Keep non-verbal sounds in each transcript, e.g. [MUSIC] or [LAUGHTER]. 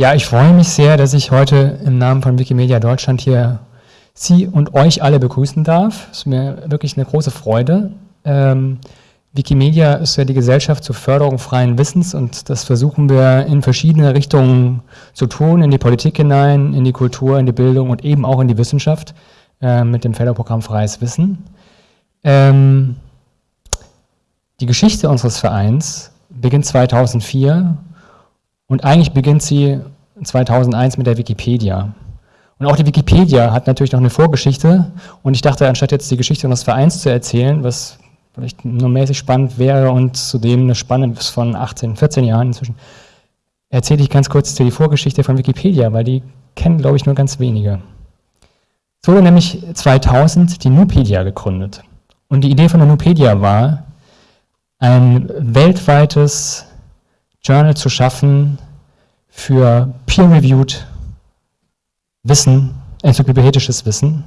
Ja, ich freue mich sehr, dass ich heute im Namen von Wikimedia Deutschland hier Sie und euch alle begrüßen darf. Es ist mir wirklich eine große Freude. Ähm, Wikimedia ist ja die Gesellschaft zur Förderung freien Wissens und das versuchen wir in verschiedene Richtungen zu tun, in die Politik hinein, in die Kultur, in die Bildung und eben auch in die Wissenschaft äh, mit dem Förderprogramm Freies Wissen. Ähm, die Geschichte unseres Vereins beginnt 2004 und eigentlich beginnt sie 2001 mit der Wikipedia. Und auch die Wikipedia hat natürlich noch eine Vorgeschichte. Und ich dachte, anstatt jetzt die Geschichte unseres Vereins zu erzählen, was vielleicht nur mäßig spannend wäre und zudem eine Spanne von 18, 14 Jahren inzwischen, erzähle ich ganz kurz die Vorgeschichte von Wikipedia, weil die kennen, glaube ich, nur ganz wenige. Es wurde nämlich 2000 die Nupedia gegründet. Und die Idee von der Nupedia war, ein weltweites Journal zu schaffen für peer-reviewed Wissen, enzyklopädisches Wissen.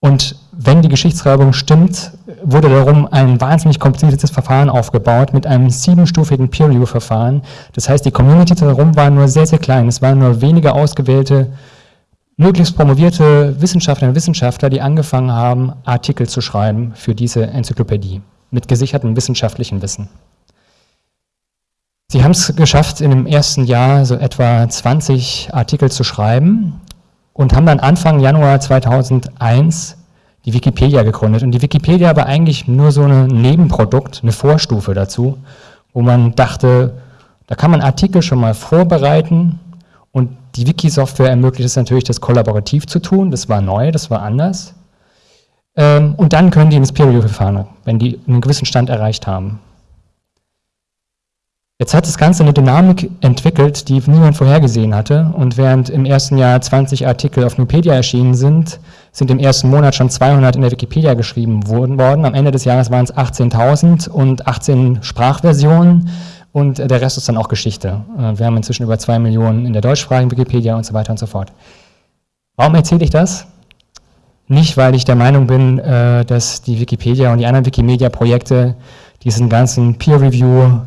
Und wenn die Geschichtsschreibung stimmt, wurde darum ein wahnsinnig kompliziertes Verfahren aufgebaut mit einem siebenstufigen Peer-Review-Verfahren. Das heißt, die Community darum war nur sehr, sehr klein. Es waren nur wenige ausgewählte, möglichst promovierte Wissenschaftlerinnen und Wissenschaftler, die angefangen haben, Artikel zu schreiben für diese Enzyklopädie mit gesichertem wissenschaftlichen Wissen. Sie haben es geschafft, in dem ersten Jahr so etwa 20 Artikel zu schreiben und haben dann Anfang Januar 2001 die Wikipedia gegründet. Und die Wikipedia war eigentlich nur so ein Nebenprodukt, eine Vorstufe dazu, wo man dachte, da kann man Artikel schon mal vorbereiten und die Wiki-Software ermöglicht es natürlich, das kollaborativ zu tun. Das war neu, das war anders. Ähm, und dann können die ins Peer-Review-Verfahren, wenn die einen gewissen Stand erreicht haben. Jetzt hat das Ganze eine Dynamik entwickelt, die niemand vorhergesehen hatte. Und während im ersten Jahr 20 Artikel auf Nupedia erschienen sind, sind im ersten Monat schon 200 in der Wikipedia geschrieben worden. Am Ende des Jahres waren es 18.000 und 18 Sprachversionen und der Rest ist dann auch Geschichte. Äh, wir haben inzwischen über zwei Millionen in der deutschsprachigen Wikipedia und so weiter und so fort. Warum erzähle ich das? Nicht, weil ich der Meinung bin, äh, dass die Wikipedia und die anderen Wikimedia-Projekte diesen ganzen Peer-Review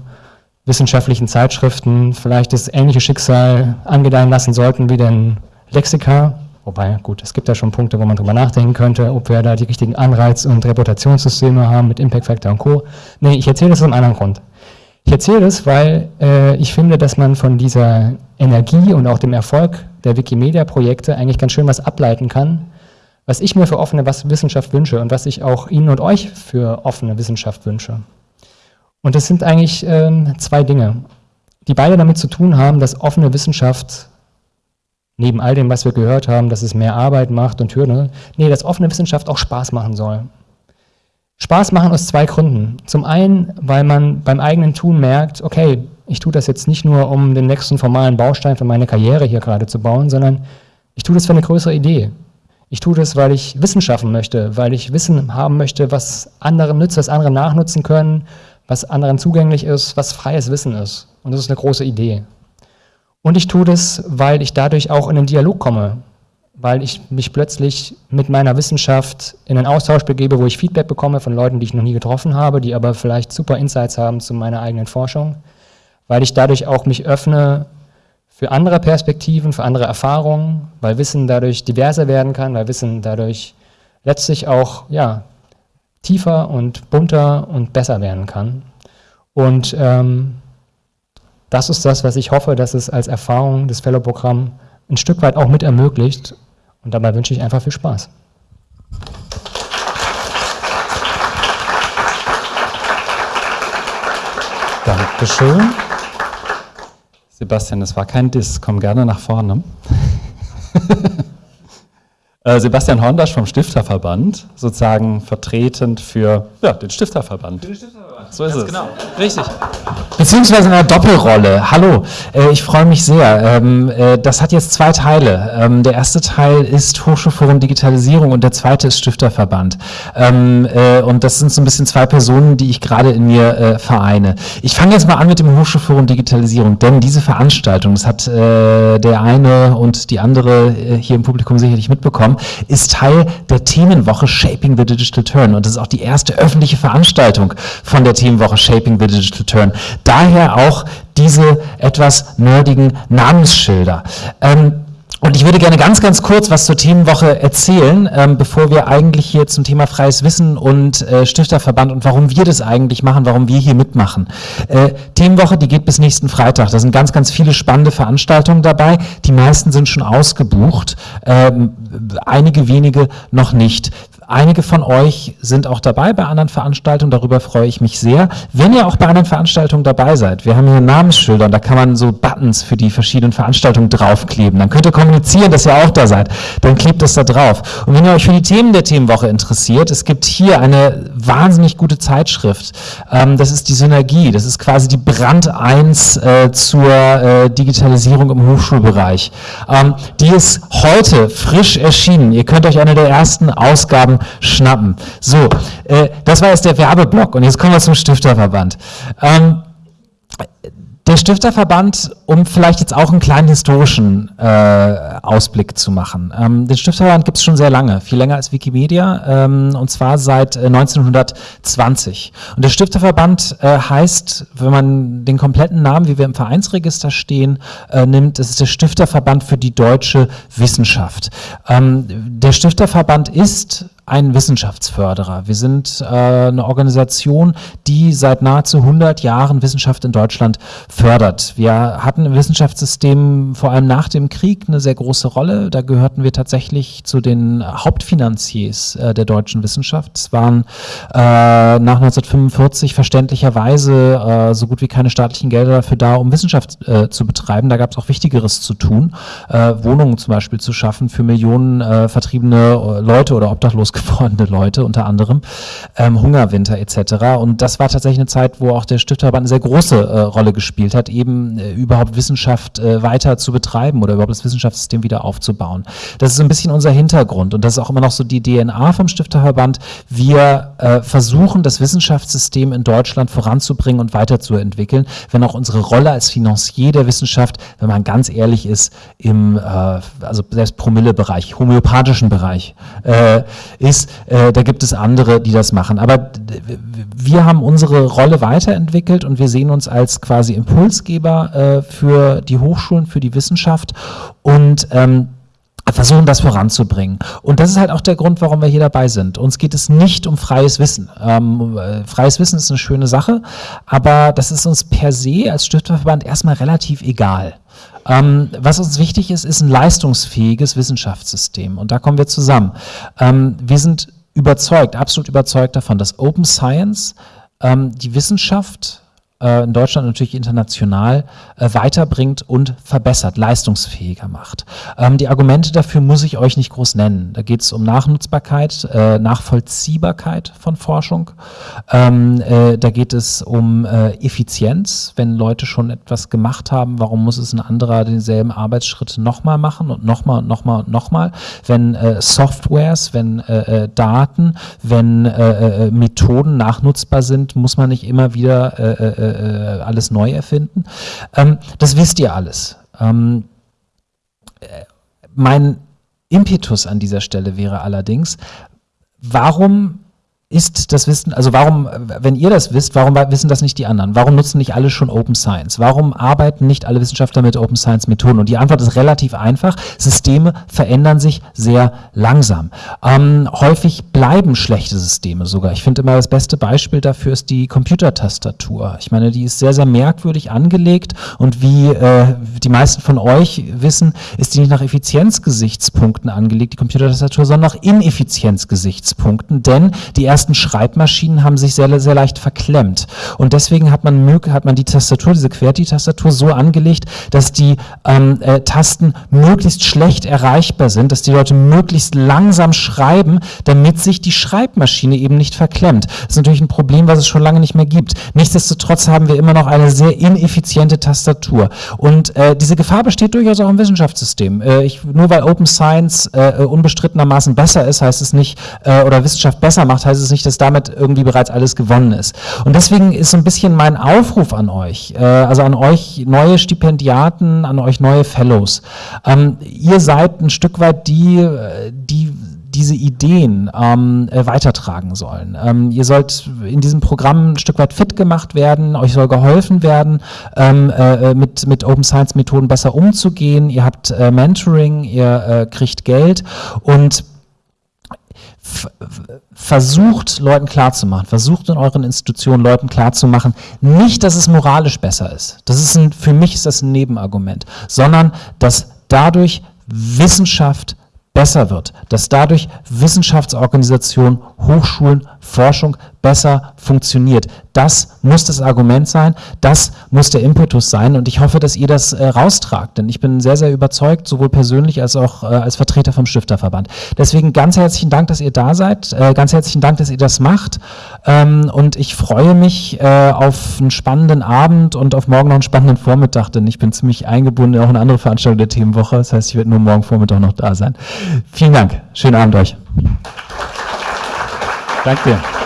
wissenschaftlichen Zeitschriften vielleicht das ähnliche Schicksal angedeihen lassen sollten wie den Lexika. Wobei, gut, es gibt ja schon Punkte, wo man drüber nachdenken könnte, ob wir da die richtigen Anreiz- und Reputationssysteme haben mit Impact Factor und Co. Nee, ich erzähle das aus einem anderen Grund. Ich erzähle das, weil äh, ich finde, dass man von dieser Energie und auch dem Erfolg der Wikimedia-Projekte eigentlich ganz schön was ableiten kann, was ich mir für offene Wissenschaft wünsche und was ich auch Ihnen und euch für offene Wissenschaft wünsche. Und das sind eigentlich ähm, zwei Dinge, die beide damit zu tun haben, dass offene Wissenschaft, neben all dem, was wir gehört haben, dass es mehr Arbeit macht und Hürden, nee, dass offene Wissenschaft auch Spaß machen soll. Spaß machen aus zwei Gründen. Zum einen, weil man beim eigenen Tun merkt, okay, ich tue das jetzt nicht nur, um den nächsten formalen Baustein für meine Karriere hier gerade zu bauen, sondern ich tue das für eine größere Idee. Ich tue das, weil ich Wissen schaffen möchte, weil ich Wissen haben möchte, was anderen nützt, was andere nachnutzen können, was anderen zugänglich ist, was freies Wissen ist. Und das ist eine große Idee. Und ich tue das, weil ich dadurch auch in den Dialog komme, weil ich mich plötzlich mit meiner Wissenschaft in einen Austausch begebe, wo ich Feedback bekomme von Leuten, die ich noch nie getroffen habe, die aber vielleicht super Insights haben zu meiner eigenen Forschung, weil ich dadurch auch mich öffne für andere Perspektiven, für andere Erfahrungen, weil Wissen dadurch diverser werden kann, weil Wissen dadurch letztlich auch ja, tiefer und bunter und besser werden kann. Und ähm, das ist das, was ich hoffe, dass es als Erfahrung des Fellow-Programm ein Stück weit auch mit ermöglicht. Und dabei wünsche ich einfach viel Spaß. Dankeschön. Sebastian, das war kein Diss. Komm gerne nach vorne. [LAUGHS] Äh, Sebastian Hondasch vom Stifterverband, sozusagen vertretend für ja, den Stifterverband. Für den Stifterverband. So ist Ganz es. genau, richtig. beziehungsweise in einer Doppelrolle. Hallo, äh, ich freue mich sehr. Ähm, äh, das hat jetzt zwei Teile. Ähm, der erste Teil ist Hochschulforum Digitalisierung und der zweite ist Stifterverband. Ähm, äh, und das sind so ein bisschen zwei Personen, die ich gerade in mir äh, vereine. Ich fange jetzt mal an mit dem Hochschulforum Digitalisierung, denn diese Veranstaltung, das hat äh, der eine und die andere äh, hier im Publikum sicherlich mitbekommen, ist Teil der Themenwoche Shaping the Digital Turn. Und das ist auch die erste öffentliche Veranstaltung von der Themenwoche Shaping the Digital Turn. Daher auch diese etwas nerdigen Namensschilder. Ähm, und ich würde gerne ganz, ganz kurz was zur Themenwoche erzählen, ähm, bevor wir eigentlich hier zum Thema freies Wissen und äh, Stifterverband und warum wir das eigentlich machen, warum wir hier mitmachen. Äh, Themenwoche, die geht bis nächsten Freitag. Da sind ganz, ganz viele spannende Veranstaltungen dabei. Die meisten sind schon ausgebucht, ähm, einige wenige noch nicht. Einige von euch sind auch dabei bei anderen Veranstaltungen, darüber freue ich mich sehr. Wenn ihr auch bei anderen Veranstaltungen dabei seid, wir haben hier Namensschilder und da kann man so Buttons für die verschiedenen Veranstaltungen draufkleben. Dann könnt ihr kommunizieren, dass ihr auch da seid. Dann klebt das da drauf. Und wenn ihr euch für die Themen der Themenwoche interessiert, es gibt hier eine wahnsinnig gute Zeitschrift. Ähm, das ist die Synergie. Das ist quasi die Brand 1 äh, zur äh, Digitalisierung im Hochschulbereich. Ähm, die ist heute frisch erschienen. Ihr könnt euch eine der ersten Ausgaben Ausgaben schnappen. So, äh, das war jetzt der Werbeblock und jetzt kommen wir zum Stifterverband. Ähm, der Stifterverband, um vielleicht jetzt auch einen kleinen historischen äh, Ausblick zu machen. Ähm, den Stifterverband gibt es schon sehr lange, viel länger als Wikimedia, ähm, und zwar seit äh, 1920. Und der Stifterverband äh, heißt, wenn man den kompletten Namen, wie wir im Vereinsregister stehen, äh, nimmt, das ist der Stifterverband für die deutsche Wissenschaft. Ähm, der Stifterverband ist ein Wissenschaftsförderer. Wir sind äh, eine Organisation, die seit nahezu 100 Jahren Wissenschaft in Deutschland fördert. Wir hatten im Wissenschaftssystem vor allem nach dem Krieg eine sehr große Rolle. Da gehörten wir tatsächlich zu den Hauptfinanziers äh, der deutschen Wissenschaft. Es waren äh, nach 1945 verständlicherweise äh, so gut wie keine staatlichen Gelder dafür da, um Wissenschaft äh, zu betreiben. Da gab es auch Wichtigeres zu tun, äh, Wohnungen zum Beispiel zu schaffen für Millionen äh, vertriebene äh, Leute oder obdachlos gewordene Leute, unter anderem ähm, Hungerwinter etc. Und das war tatsächlich eine Zeit, wo auch der Stifterverband eine sehr große äh, Rolle gespielt hat, eben äh, überhaupt Wissenschaft äh, weiter zu betreiben oder überhaupt das Wissenschaftssystem wieder aufzubauen. Das ist ein bisschen unser Hintergrund und das ist auch immer noch so die DNA vom Stifterverband. Wir äh, versuchen, das Wissenschaftssystem in Deutschland voranzubringen und weiterzuentwickeln, wenn auch unsere Rolle als Financier der Wissenschaft, wenn man ganz ehrlich ist, im äh, also selbst Promille-Bereich, homöopathischen Bereich, äh, ist, äh, da gibt es andere, die das machen. Aber wir haben unsere Rolle weiterentwickelt und wir sehen uns als quasi Impulsgeber äh, für die Hochschulen, für die Wissenschaft und ähm, versuchen das voranzubringen. Und das ist halt auch der Grund, warum wir hier dabei sind. Uns geht es nicht um freies Wissen. Ähm, äh, freies Wissen ist eine schöne Sache, aber das ist uns per se als Stifterverband erstmal relativ egal. Ähm, was uns wichtig ist, ist ein leistungsfähiges Wissenschaftssystem. Und da kommen wir zusammen. Ähm, wir sind überzeugt, absolut überzeugt davon, dass Open Science ähm, die Wissenschaft äh, in Deutschland natürlich international äh, weiterbringt und verbessert, leistungsfähiger macht. Ähm, die Argumente dafür muss ich euch nicht groß nennen. Da geht es um Nachnutzbarkeit, äh, Nachvollziehbarkeit von Forschung. Ähm, äh, da geht es um äh, Effizienz. Wenn Leute schon etwas gemacht haben, warum muss es ein anderer denselben Arbeitsschritt nochmal machen und nochmal und nochmal und nochmal? Wenn äh, Softwares, wenn Daten, wenn Methoden nachnutzbar sind, muss man nicht immer wieder äh, alles neu erfinden. Ähm, das wisst ihr alles. Ähm, äh, mein Impetus an dieser Stelle wäre allerdings, warum ist das Wissen, also warum, wenn ihr das wisst, warum wissen das nicht die anderen? Warum nutzen nicht alle schon Open Science? Warum arbeiten nicht alle Wissenschaftler mit Open Science Methoden? Und die Antwort ist relativ einfach. Systeme verändern sich sehr langsam. Ähm, häufig bleiben schlechte Systeme sogar. Ich finde immer das beste Beispiel dafür ist die Computertastatur. Ich meine, die ist sehr, sehr merkwürdig angelegt und wie äh, die meisten von euch wissen, ist die nicht nach Effizienzgesichtspunkten angelegt, die Computertastatur, sondern nach Ineffizienzgesichtspunkten, denn die erste ersten Schreibmaschinen haben sich sehr, sehr leicht verklemmt. Und deswegen hat man, hat man die Tastatur, diese QWERTY-Tastatur so angelegt, dass die ähm, äh, Tasten möglichst schlecht erreichbar sind, dass die Leute möglichst langsam schreiben, damit sich die Schreibmaschine eben nicht verklemmt. Das ist natürlich ein Problem, was es schon lange nicht mehr gibt. Nichtsdestotrotz haben wir immer noch eine sehr ineffiziente Tastatur. Und äh, diese Gefahr besteht durchaus auch im Wissenschaftssystem. Äh, ich, nur weil Open Science äh, unbestrittenermaßen besser ist, heißt es nicht, äh, oder Wissenschaft besser macht, heißt es nicht, dass damit irgendwie bereits alles gewonnen ist. Und deswegen ist so ein bisschen mein Aufruf an euch, äh, also an euch neue Stipendiaten, an euch neue Fellows. Ähm, ihr seid ein Stück weit die, äh, die diese Ideen ähm, äh, weitertragen sollen. Ähm, ihr sollt in diesem Programm ein Stück weit fit gemacht werden, euch soll geholfen werden, ähm, äh, mit, mit Open Science Methoden besser umzugehen. Ihr habt äh, Mentoring, ihr äh, kriegt Geld und versucht Leuten klarzumachen, versucht in euren Institutionen Leuten klarzumachen, nicht, dass es moralisch besser ist. Das ist ein, für mich ist das ein Nebenargument, sondern dass dadurch Wissenschaft besser wird, dass dadurch Wissenschaftsorganisationen, Hochschulen, Forschung besser funktioniert. Das muss das Argument sein, das muss der Impetus sein und ich hoffe, dass ihr das äh, raustragt, denn ich bin sehr, sehr überzeugt, sowohl persönlich als auch äh, als Vertreter vom Stifterverband. Deswegen ganz herzlichen Dank, dass ihr da seid, äh, ganz herzlichen Dank, dass ihr das macht ähm, und ich freue mich äh, auf einen spannenden Abend und auf morgen noch einen spannenden Vormittag, denn ich bin ziemlich eingebunden in auch eine andere Veranstaltung der Themenwoche, das heißt, ich werde nur morgen Vormittag noch da sein. Vielen Dank, schönen Abend euch. Danke dir.